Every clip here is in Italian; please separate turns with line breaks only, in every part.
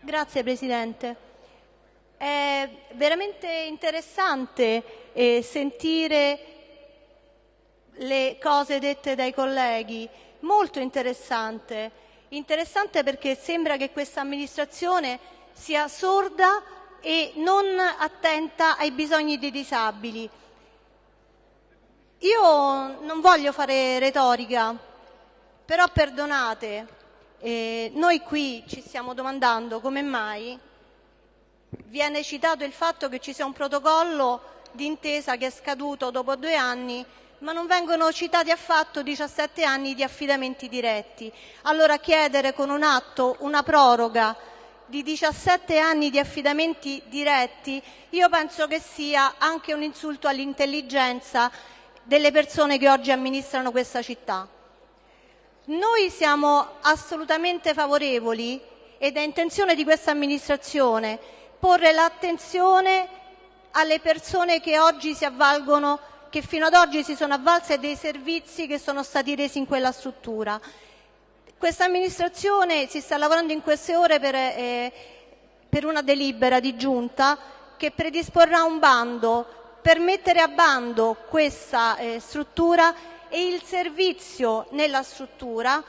Grazie Presidente. È veramente interessante eh, sentire le cose dette dai colleghi, molto interessante. Interessante perché sembra che questa amministrazione sia sorda e non attenta ai bisogni dei disabili. Io non voglio fare retorica, però perdonate, eh, noi qui ci stiamo domandando come mai viene citato il fatto che ci sia un protocollo d'intesa che è scaduto dopo due anni ma non vengono citati affatto 17 anni di affidamenti diretti. Allora chiedere con un atto una proroga di 17 anni di affidamenti diretti io penso che sia anche un insulto all'intelligenza delle persone che oggi amministrano questa città. Noi siamo assolutamente favorevoli ed è intenzione di questa amministrazione porre l'attenzione alle persone che oggi si avvalgono che fino ad oggi si sono avvalse dei servizi che sono stati resi in quella struttura. Questa amministrazione si sta lavorando in queste ore per, eh, per una delibera di giunta che predisporrà un bando per mettere a bando questa eh, struttura e il servizio nella struttura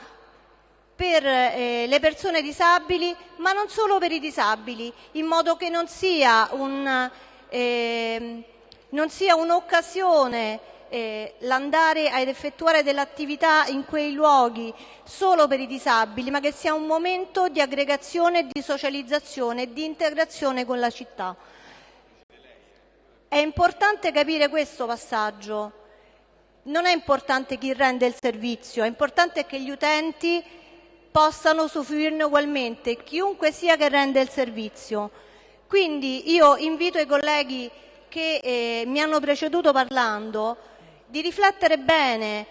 per eh, le persone disabili, ma non solo per i disabili, in modo che non sia un, eh, non sia un'occasione eh, l'andare ad effettuare dell'attività in quei luoghi solo per i disabili, ma che sia un momento di aggregazione, di socializzazione e di integrazione con la città. È importante capire questo passaggio. Non è importante chi rende il servizio, è importante che gli utenti possano usufruirne ugualmente, chiunque sia che rende il servizio. Quindi io invito i colleghi che eh, mi hanno preceduto parlando di riflettere bene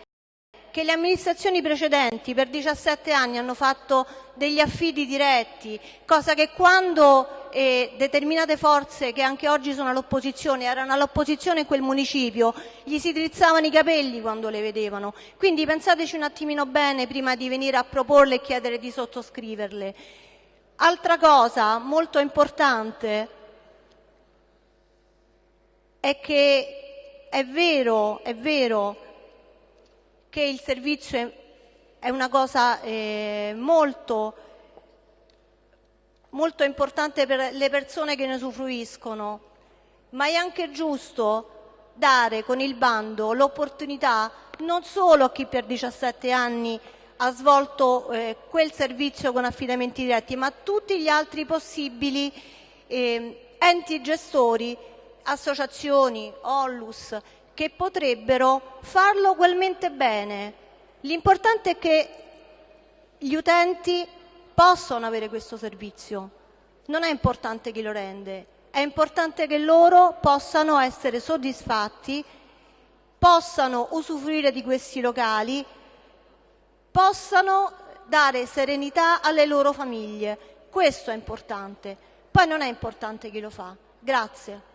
che le amministrazioni precedenti per 17 anni hanno fatto degli affidi diretti, cosa che quando eh, determinate forze che anche oggi sono all'opposizione erano all'opposizione in quel municipio, gli si drizzavano i capelli quando le vedevano. Quindi pensateci un attimino bene prima di venire a proporle e chiedere di sottoscriverle. Altra cosa molto importante è che è vero, è vero che il servizio è una cosa eh, molto, molto importante per le persone che ne usufruiscono, ma è anche giusto dare con il bando l'opportunità non solo a chi per 17 anni ha svolto eh, quel servizio con affidamenti diretti, ma a tutti gli altri possibili eh, enti gestori, associazioni, Ollus, che potrebbero farlo ugualmente bene. L'importante è che gli utenti possano avere questo servizio. Non è importante chi lo rende, è importante che loro possano essere soddisfatti, possano usufruire di questi locali, possano dare serenità alle loro famiglie. Questo è importante. Poi non è importante chi lo fa. Grazie.